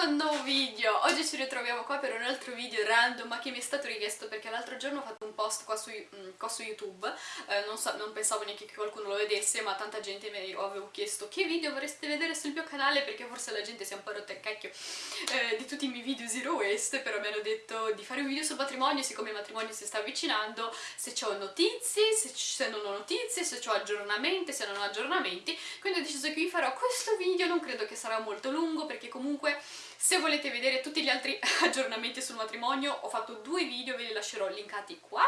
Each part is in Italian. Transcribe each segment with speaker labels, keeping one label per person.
Speaker 1: questo nuovo video. Oggi ci ritroviamo qua per un altro video random ma che mi è stato richiesto perché l'altro giorno ho fatto un post qua su, mm, qua su YouTube. Eh, non, so, non, pensavo neanche che qualcuno lo vedesse ma tanta gente mi avevo chiesto che video vorreste vedere sul mio canale? Perché forse la gente si è un po' rotta il cacchio eh, di tutti i miei video zero waste però mi hanno detto di fare un video sul matrimonio siccome il matrimonio si sta avvicinando se ho notizie, se, se non ho notizie, se ho aggiornamenti, se non ho aggiornamenti. Quindi ho deciso che vi farò questo video non credo che sarà molto lungo perché comunque se volete vedere tutti gli altri aggiornamenti sul matrimonio ho fatto due video, ve li lascerò linkati qua.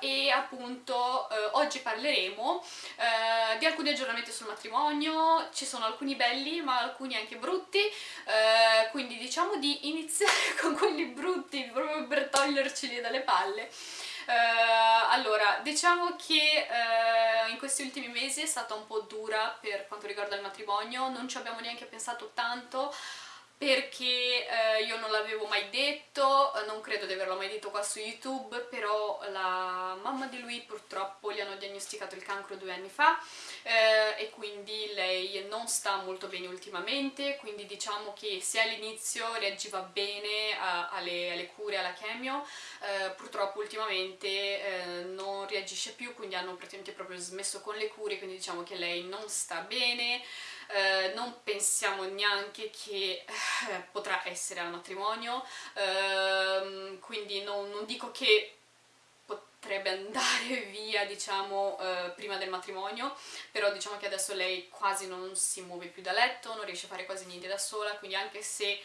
Speaker 1: Eh, e appunto eh, oggi parleremo eh, di alcuni aggiornamenti sul matrimonio, ci sono alcuni belli ma alcuni anche brutti. Eh, quindi diciamo di iniziare con quelli brutti proprio per toglierceli dalle palle. Uh, allora, diciamo che uh, in questi ultimi mesi è stata un po' dura per quanto riguarda il matrimonio, non ci abbiamo neanche pensato tanto perché eh, io non l'avevo mai detto, non credo di averlo mai detto qua su YouTube, però la mamma di lui purtroppo gli hanno diagnosticato il cancro due anni fa eh, e quindi lei non sta molto bene ultimamente, quindi diciamo che se all'inizio reagiva bene a, alle, alle, cure, alla chemio, eh, purtroppo ultimamente eh, non reagisce più, quindi hanno praticamente proprio smesso con le cure, quindi diciamo che lei non sta bene, eh, non pensiamo neanche che eh, potrà essere al matrimonio, eh, quindi non, non, dico che potrebbe andare via diciamo eh, prima del matrimonio però diciamo che adesso lei quasi non si muove più da letto, non riesce a fare quasi niente da sola quindi anche se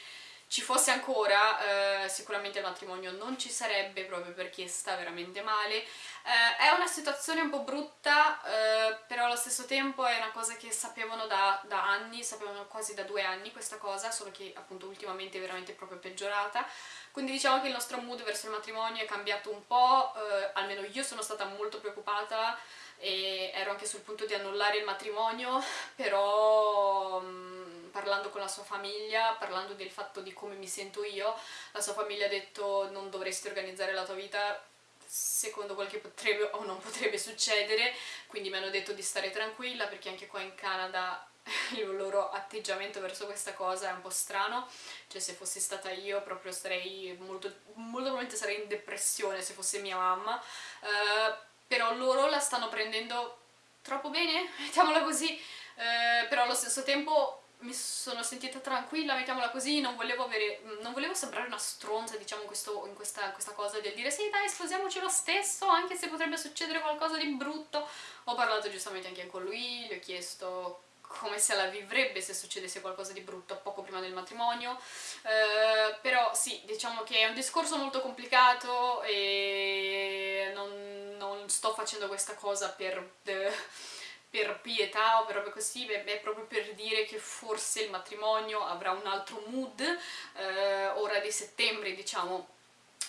Speaker 1: ci fosse ancora, eh, sicuramente il matrimonio non ci sarebbe proprio perché sta veramente male. Eh, è una situazione un po' brutta, eh, però allo stesso tempo è una cosa che sapevano da, da, anni, sapevano quasi da due anni questa cosa, solo che appunto ultimamente è veramente proprio peggiorata. Quindi diciamo che il nostro mood verso il matrimonio è cambiato un po', eh, almeno io sono stata molto preoccupata e ero anche sul punto di annullare il matrimonio, però... Mh, mm, parlando con la sua famiglia, parlando del fatto di come mi sento io, la sua famiglia ha detto non dovresti organizzare la tua vita secondo quel che potrebbe o non potrebbe succedere, quindi mi hanno detto di stare tranquilla perché anche qua in Canada il loro atteggiamento verso questa cosa è un po' strano, cioè se fossi stata io proprio sarei molto, molto probabilmente sarei in depressione se fosse mia mamma, uh, però loro la stanno prendendo troppo bene, mettiamola così, uh, però allo stesso tempo mi sono sentita tranquilla, mettiamola così, non volevo, avere, non volevo sembrare una stronza, diciamo, questo, in questa, questa, cosa del dire sì dai, sposiamoci lo stesso, anche se potrebbe succedere qualcosa di brutto. Ho parlato giustamente anche con lui, gli ho chiesto come se la vivrebbe se succedesse qualcosa di brutto poco prima del matrimonio, eh, però sì, diciamo che è un discorso molto complicato e non, non sto facendo questa cosa per... Eh, per pietà o per robe così, beh, è proprio per dire che forse il matrimonio avrà un altro mood eh, ora di settembre, diciamo,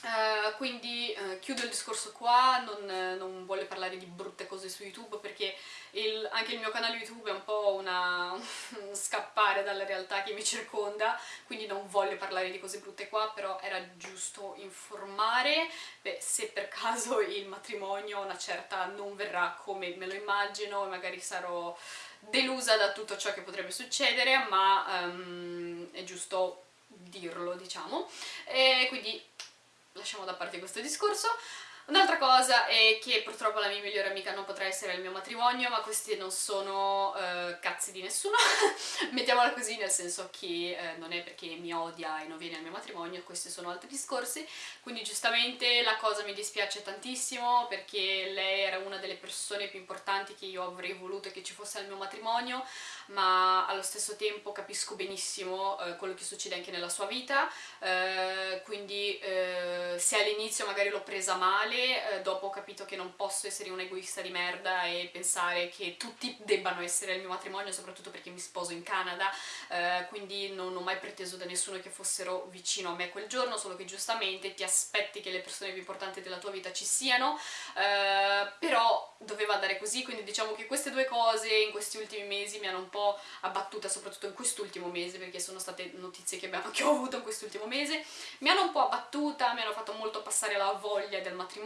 Speaker 1: Uh, quindi uh, chiudo il discorso qua, non, non, voglio parlare di brutte cose su YouTube perché il, anche il mio canale YouTube è un po' una, un scappare dalla realtà che mi circonda, quindi non voglio parlare di cose brutte qua, però era giusto informare Beh, se per caso il matrimonio una certa non verrà come me lo immagino e magari sarò delusa da tutto ciò che potrebbe succedere, ma um, è giusto dirlo, diciamo. E quindi lasciamo da parte questo discorso. Un'altra cosa è che purtroppo la mia migliore amica non potrà essere al mio matrimonio, ma questi non sono uh, cazzi di nessuno, mettiamola così, nel senso che uh, non è perché mi odia e non viene al mio matrimonio, questi sono altri discorsi, quindi giustamente la cosa mi dispiace tantissimo perché lei era una delle persone più importanti che io avrei voluto che ci fosse al mio matrimonio, ma allo stesso tempo capisco benissimo uh, quello che succede anche nella sua vita, quindi se all'inizio magari l'ho presa male, eh, dopo ho capito che non posso essere un egoista di merda e pensare che tutti debbano essere al mio matrimonio, soprattutto perché mi sposo in Canada, eh, quindi non ho mai preteso da nessuno che fossero vicino a me quel giorno, solo che giustamente ti aspetti che le persone più importanti della tua vita ci siano, eh, però doveva andare così, quindi diciamo che queste due cose in questi ultimi mesi mi hanno un po' abbattuta, soprattutto in quest'ultimo mese, perché sono state notizie che, abbiamo, che ho avuto in quest'ultimo mese, mi hanno un po' abbattuta, mi hanno fatto molto passare la voglia del matrimonio,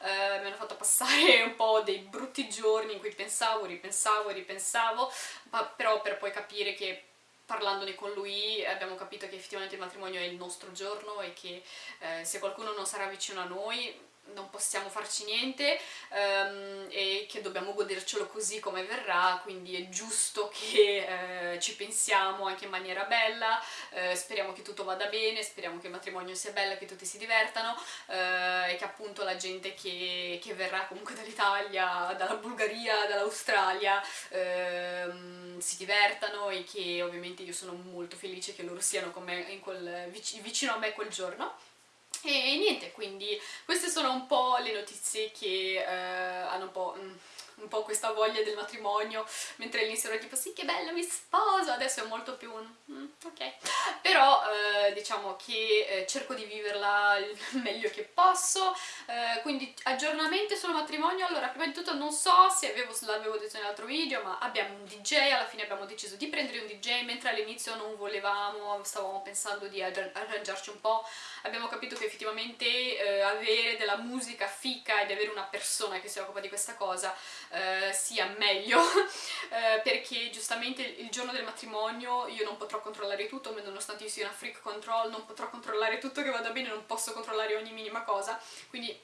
Speaker 1: eh, mi hanno fatto passare un po' dei brutti giorni in cui pensavo, ripensavo, ripensavo, ma però per poi capire che parlandone con lui abbiamo capito che effettivamente il matrimonio è il nostro giorno e che eh, se qualcuno non sarà vicino a noi non possiamo farci niente um, e che dobbiamo godercelo così come verrà, quindi è giusto che eh, ci pensiamo anche in maniera bella, eh, speriamo che tutto vada bene, speriamo che il matrimonio sia bello, che tutti si divertano eh, e che appunto la gente che, che verrà comunque dall'Italia, dalla Bulgaria, dall'Australia ehm, si divertano e che ovviamente io sono molto felice che loro siano con me quel, vicino a me quel giorno e niente, quindi queste sono un po' le notizie che eh, hanno un po'... Mm, un po' questa voglia del matrimonio, mentre all'inizio era tipo sì che bello mi sposo, adesso è molto più un mm, ok, però eh, diciamo che eh, cerco di viverla il meglio che posso, eh, quindi aggiornamenti sul matrimonio, allora prima di tutto non so se l'avevo detto nell'altro video, ma abbiamo un DJ, alla fine abbiamo deciso di prendere un DJ, mentre all'inizio non volevamo, stavamo pensando di arrangiarci un po', abbiamo capito che effettivamente eh, avere della musica fica ed avere una persona che si occupa di questa cosa eh, sia meglio eh, perché giustamente il giorno del matrimonio io non potrò controllare tutto nonostante io sia una freak control non potrò controllare tutto che vada bene non posso controllare ogni minima cosa. Quindi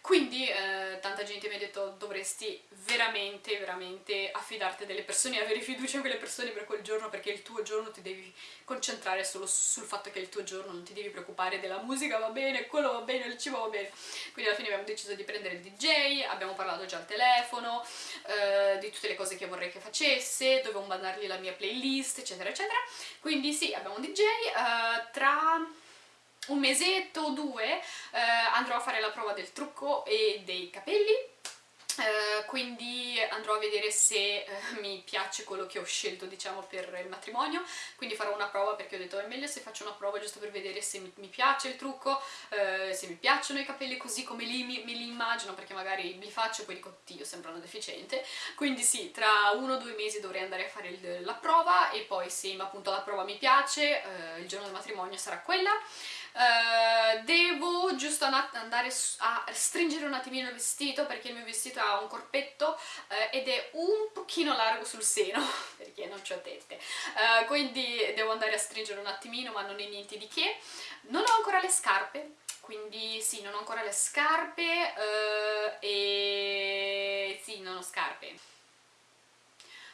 Speaker 1: quindi eh, tanta gente mi ha detto dovresti veramente, veramente affidarti a delle persone avere fiducia in quelle persone per quel giorno perché il tuo giorno ti devi concentrare solo sul fatto che è il tuo giorno, non ti devi preoccupare della musica va bene, quello va bene, il cibo va bene. Quindi alla fine abbiamo deciso di prendere il DJ, abbiamo parlato già al telefono, eh, di tutte le cose che vorrei che facesse, dovevo mandargli la mia playlist, eccetera, eccetera. Quindi sì, abbiamo un DJ, eh, tra un mesetto o due eh, andrò a fare la prova del trucco e dei capelli Uh, quindi andrò a vedere se uh, mi piace quello che ho scelto diciamo per il matrimonio. Quindi farò una prova perché ho detto è meglio se faccio una prova giusto per vedere se mi, mi piace il trucco uh, se mi piacciono i capelli così come li, mi, me li immagino perché magari li faccio e poi dico Dio sembra una deficiente quindi sì tra uno o due mesi dovrei andare a fare il, la prova e poi se appunto la prova mi piace il giorno del matrimonio sarà quella. Devo giusto andare a stringere un attimino il vestito perché il mio vestito un corpetto uh, ed è un pochino largo sul seno perché non ho tette. Uh, quindi devo andare a stringere un attimino ma non è niente di che. Non ho ancora le scarpe quindi sì, non ho ancora le scarpe e sì, non ho scarpe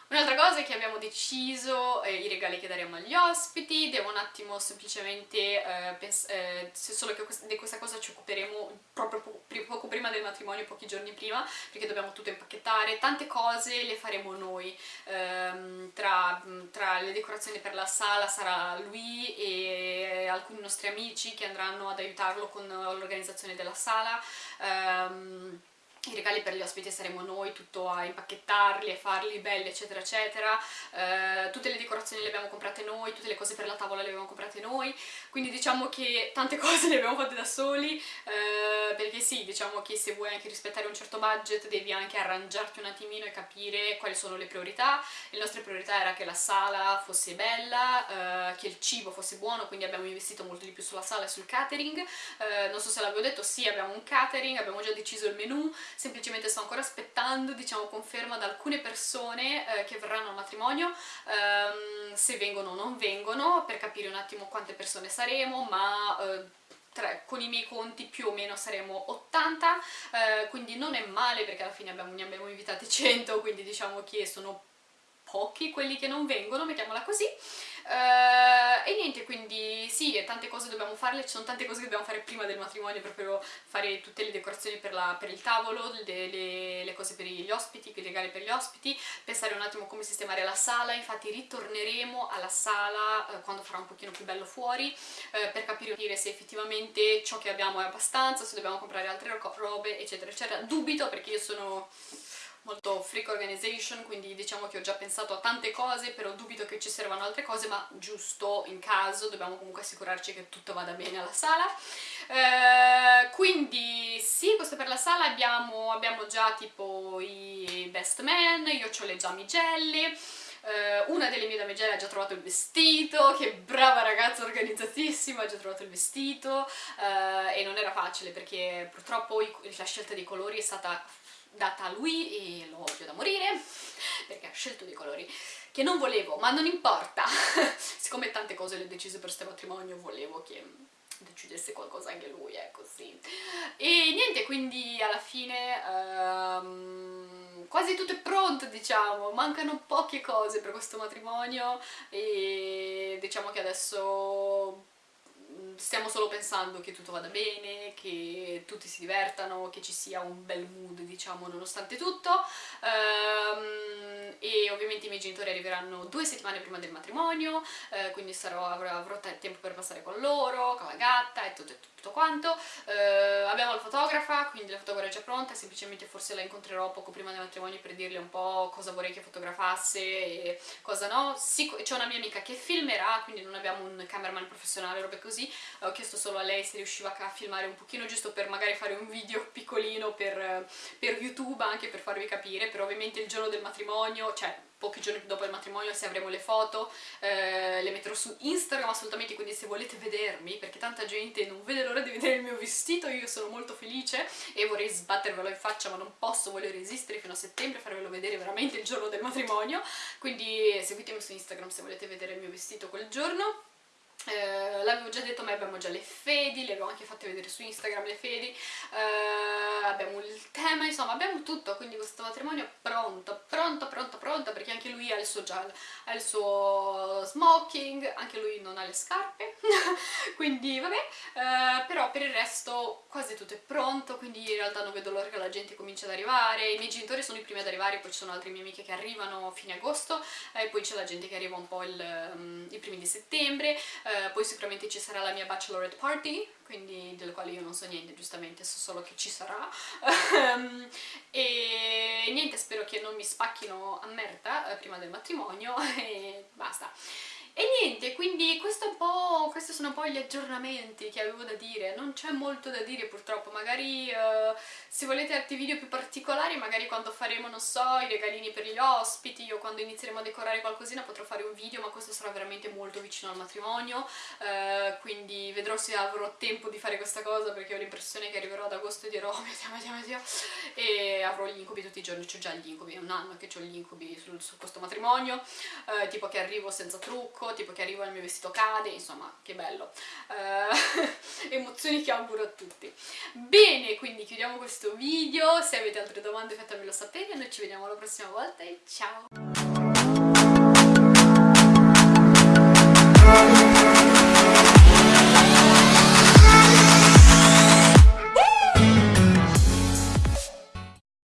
Speaker 1: Un'altra cosa è che abbiamo deciso eh, i regali che daremo agli ospiti, devo un attimo semplicemente, eh, eh, solo che di questa cosa ci occuperemo proprio po poco prima del matrimonio, pochi giorni prima, perché dobbiamo tutto impacchettare, tante cose le faremo noi, ehm, tra, tra, le decorazioni per la sala sarà lui e alcuni nostri amici che andranno ad aiutarlo con l'organizzazione della sala, ehm, i regali per gli ospiti saremo noi, tutto a impacchettarli e farli belli eccetera eccetera, eh, tutte le decorazioni le abbiamo comprate noi, tutte le cose per la tavola le abbiamo comprate noi, quindi diciamo che tante cose le abbiamo fatte da soli, eh, perché sì, diciamo che se vuoi anche rispettare un certo budget devi anche arrangiarti un attimino e capire quali sono le priorità, le nostre priorità era che la sala fosse bella, eh, che il cibo fosse buono, quindi abbiamo investito molto di più sulla sala e sul catering, eh, non so se l'avevo detto, sì abbiamo un catering, abbiamo già deciso il menù, semplicemente sto ancora aspettando diciamo conferma da alcune persone eh, che verranno al matrimonio ehm, se vengono o non vengono per capire un attimo quante persone saremo ma eh, tra, con i miei conti più o meno saremo 80 eh, quindi non è male perché alla fine abbiamo, ne abbiamo invitati 100 quindi diciamo che sono pochi quelli che non vengono, mettiamola così Uh, e niente, quindi sì, tante cose dobbiamo farle, ci sono tante cose che dobbiamo fare prima del matrimonio, proprio fare tutte le decorazioni per, la, per il tavolo, le, le, le, cose per gli ospiti, i regali per gli ospiti, pensare un attimo come sistemare la sala, infatti ritorneremo alla sala uh, quando farà un pochino più bello fuori, uh, per capire se effettivamente ciò che abbiamo è abbastanza, se dobbiamo comprare altre robe, eccetera, eccetera. Dubito perché io sono molto freak organization, quindi diciamo che ho già pensato a tante cose, però dubito che ci servano altre cose, ma giusto in caso dobbiamo comunque assicurarci che tutto vada bene alla sala. Eh, quindi sì, questo per la sala abbiamo, abbiamo già tipo i best man, io ho le damigelle, Uh, una delle mie damigelle ha già trovato il vestito, che brava ragazza organizzatissima, ha già trovato il vestito uh, e non era facile perché purtroppo la scelta dei colori è stata data a lui e lo odio da morire perché ha scelto dei colori che non volevo, ma non importa, siccome tante cose le ho decise per questo matrimonio volevo che decidesse qualcosa anche lui, è così. E niente, quindi alla fine um, quasi tutto è pronto, diciamo, mancano poche cose per questo matrimonio e diciamo che adesso stiamo solo pensando che tutto vada bene, che tutti si divertano, che ci sia un bel mood, diciamo, nonostante tutto. Um, e ovviamente i miei genitori arriveranno due settimane prima del matrimonio, eh, quindi sarò, avrò, avrò, tempo per passare con loro, con la gatta e tutto, e tutto quanto. Uh, abbiamo la fotografa, quindi la fotografa è già pronta, semplicemente forse la incontrerò poco prima del matrimonio per dirle un po' cosa vorrei che fotografasse e cosa no. C'è una mia amica che filmerà, quindi non abbiamo un cameraman professionale, robe così, ho chiesto solo a lei se riusciva a filmare un pochino giusto per magari fare un video piccolino per, per YouTube anche per farvi capire, però ovviamente il giorno del matrimonio, cioè pochi giorni dopo il matrimonio se avremo le foto eh, le metterò su Instagram assolutamente quindi se volete vedermi perché tanta gente non vede l'ora di vedere il mio vestito io sono molto felice e vorrei sbattervelo in faccia ma non posso, voglio resistere fino a settembre farvelo vedere veramente il giorno del matrimonio. Quindi seguitemi su Instagram se volete vedere il mio vestito quel giorno. Eh, l'avevo già detto ma abbiamo già le fedi, le abbiamo anche fatte vedere su Instagram le fedi, eh, abbiamo il tema, insomma abbiamo tutto, quindi questo matrimonio è pronto, pronto, pronto, pronto, perché anche lui ha il suo, già, ha il suo smoking, anche lui non ha le scarpe, quindi vabbè, eh, però per il resto quasi tutto è pronto, quindi in realtà non vedo l'ora che la gente comincia ad arrivare, i miei genitori sono i primi ad arrivare, poi ci sono altre mie amiche che arrivano a fine agosto, e poi c'è la gente che arriva un po' il, um, i primi di settembre, eh, poi sicuramente ci sarà la mia bachelorette party, quindi delle quali io non so niente, giustamente, so solo che ci sarà. Ehm, e niente, spero che non mi spacchino a merda eh, prima del matrimonio e basta. E niente, quindi questi sono un po' gli aggiornamenti che avevo da dire, non c'è molto da dire purtroppo, magari uh, se volete altri video più particolari, magari quando faremo, non so, i regalini per gli ospiti o quando inizieremo a decorare qualcosina potrò fare un video, ma questo sarà veramente molto vicino al matrimonio, uh, quindi vedrò se avrò tempo di fare questa cosa perché ho l'impressione che arriverò ad agosto e dirò oh mio Dio, mio e avrò gli incubi tutti i giorni, ho già gli incubi, è un anno che ho gli incubi su, su questo matrimonio, uh, tipo che arrivo senza trucco, tipo che arrivo e il mio vestito cade, insomma, che bello. Uh, emozioni che auguro a tutti. Bene, quindi chiudiamo questo video, se avete altre domande fatemelo sapere, noi ci vediamo la prossima volta e ciao!